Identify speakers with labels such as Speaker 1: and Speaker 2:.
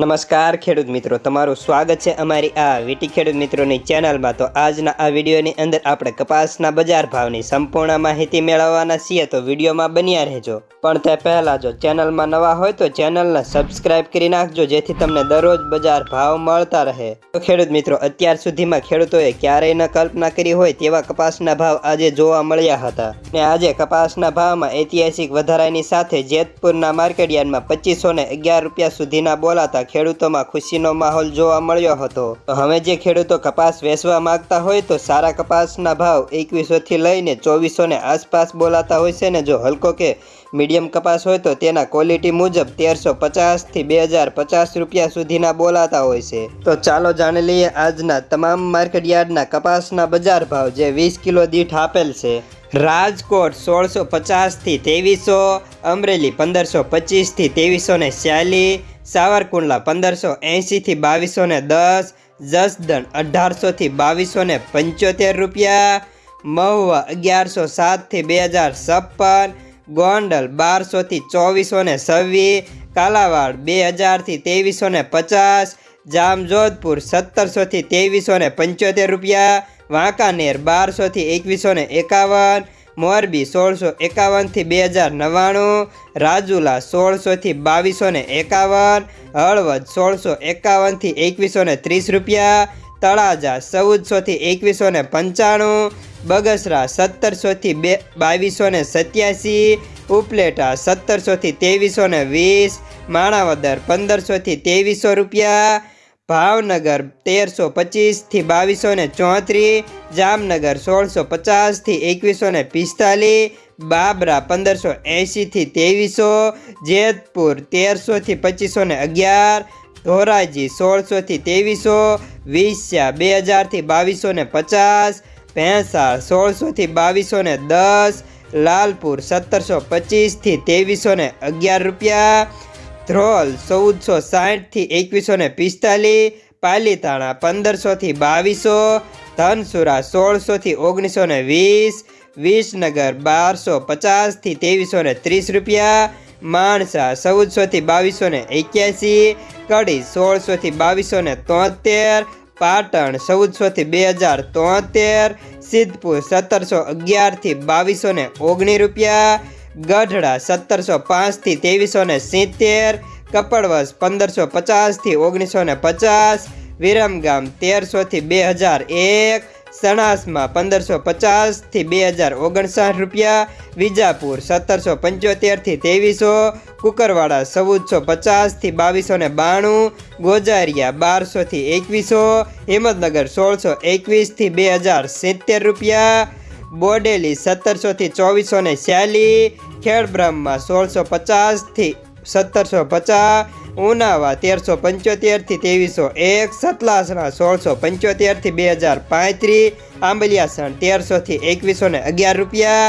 Speaker 1: નમસ્કાર ખેડૂત મિત્રો, તમારું સ્વાગત છે અમારી આ વીટી ખેડૂત મિત્રોની ચેનલમાં. તો આજના આ વિડીયોની અંદર આપણે કપાસના બજાર ભાવની સંપૂર્ણ માહિતી મેળવવાના છીએ, તો વિડીયોમાં બન્યા રહેજો. પણ તે પહેલાં જો ચેનલમાં નવા હોય તો ચેનલને સબસ્ક્રાઇબ કરી નાખજો, જેથી તમને દરરોજ બજાર ભાવ મળતા રહે. તો ખેડૂત મિત્રો, અત્યાર સુધીમાં ખેડૂતોએ ક્યારેય ન કલ્પના કરી હોય તેવા કપાસના ભાવ આજે જોવા મળ્યા હતા. ને આજે કપાસના ભાવમાં ઐતિહાસિક વધારાની સાથે જેતપુરના માર્કેટયાર્ડમાં પચીસો ને અગિયાર રૂપિયા સુધીના બોલાતા ખેડૂતોમાં ખુશીનો માહોલ જોવા મળ્યો હતો. હવે જે ખેડૂતો કપાસ વેચવા માંગતા હોય તો સારા કપાસના ભાવ એકવીસો થી લઈને ચોવીસો ને આસપાસ બોલાતા હોય છે ને જો હલકો કે મીડિયમ કપાસ હોય તો તેના ક્વોલિટી મુજબ તેરસો પચાસથી બે હજાર પચાસ રૂપિયા સુધીના બોલાતા હોય છે. તો ચાલો જાણી લઈએ આજના તમામ માર્કેટ યાર્ડના કપાસના બજાર ભાવ જે વીસ કિલો દીઠ આપેલ છે. રાજકોટ સોળસો પચાસથી ત્રેવીસો, અમરેલી પંદરસો પચીસથી ત્રેવીસો ને સાવરકુંડલા પંદરસો એંશીથી બાવીસો ને દસ, જસદણ અઢારસોથી બાવીસો ને પંચોતેર રૂપિયા, મહુવા અગિયારસો સાતથી બે હજાર છપ્પન, ગોંડલ બારસોથી ચોવીસો ને છવ્વીસ, કાલાવાડ બે હજારથી ત્રેવીસો ને પચાસ, જામજોધપુર સત્તરસોથી ત્રેવીસો ને પંચોતેર રૂપિયા, વાંકાનેર બારસોથી એકવીસો ને એકાવન મોરબી સોળસો એકાવનથી બે હજાર નવ્વાણું, રાજુલા સોળસોથી બાવીસો ને એકાવન, હળવદ સોળસો એકાવનથી એકવીસો ને ત્રીસ રૂપિયા, તળાજા ચૌદસોથી એકવીસો ને પંચાણું, બગસરા સત્તરસોથી બે બાવીસો ને સત્યાસી, ઉપલેટા સત્તરસોથી ત્રેવીસો ને વીસ, માણાવદર પંદરસોથી ત્રેવીસો રૂપિયા ભાવનગર તેરસો પચીસથી બાવીસો ને ચોત્રીસ, જામનગર સોળસો પચાસથી એકવીસો ને પિસ્તાલીસ, બાબરા પંદરસો એંશીથી ત્રેવીસો, જેતપુર તેરસોથી પચીસો ને અગિયાર, ધોરાજી સોળસોથી ત્રેવીસો વિસ્યા બે હજારથી બાવીસો ને પચાસ, ભેંસાળ સોળસોથી બાવીસો ને દસ, લાલપુર સત્તરસો પચીસથી ત્રેવીસો ને અગિયાર રૂપિયા ધ્રોલ ચૌદસો સાઠથી એકવીસો ને પિસ્તાલીસ, પાલીતાણા પંદરસોથી બાવીસો, ધનસુરા સોળસોથી ઓગણીસો ને વીસ, વિસનગર બારસો પચાસથી ત્રેવીસો ને ત્રીસ રૂપિયા, માણસા ચૌદસોથી બાવીસો ને એક્યાસી, કડી સોળસોથી બાવીસો ને તોતેર, પાટણ ચૌદસોથી બે હજાર તોતેર, સિદ્ધપુર સત્તરસો અગિયારથી બાવીસો ને ઓગણીસ રૂપિયા ગઢડા સત્તરસો પાંચથી ત્રેવીસો ને સિત્તેર કપડવસ પંદરસો પચાસથી ઓગણીસો ને પચાસ, વિરમગામ તેરસોથી બે હજાર એક, સણાસમાં પંદરસો પચાસથી બે હજાર ઓગણસાઠ રૂપિયા, વિજાપુર સત્તરસો પંચોતેરથી ત્રેવીસો, કુકરવાડા ચૌદસો પચાસથી બાવીસો ને બાણું, ગોજારિયા બારસોથી એકવીસો, હિંમતનગર સોળસો એકવીસથી બે હજાર સિત્તેર રૂપિયા બોડેલી સત્તરસોથી ચોવીસો ને છ્યાલીસ ખેડબ્રહ્મા સોળસો પચાસથી સત્તરસો પચાસ ઉનાવા તેરસો પંચોતેરથી ત્રેવીસો એક, સતલાસણા સોળસો પંચોતેરથી બે હજાર પાંત્રીસ, આંબલિયાસણ તેરસોથી એકવીસો ને અગિયાર રૂપિયા.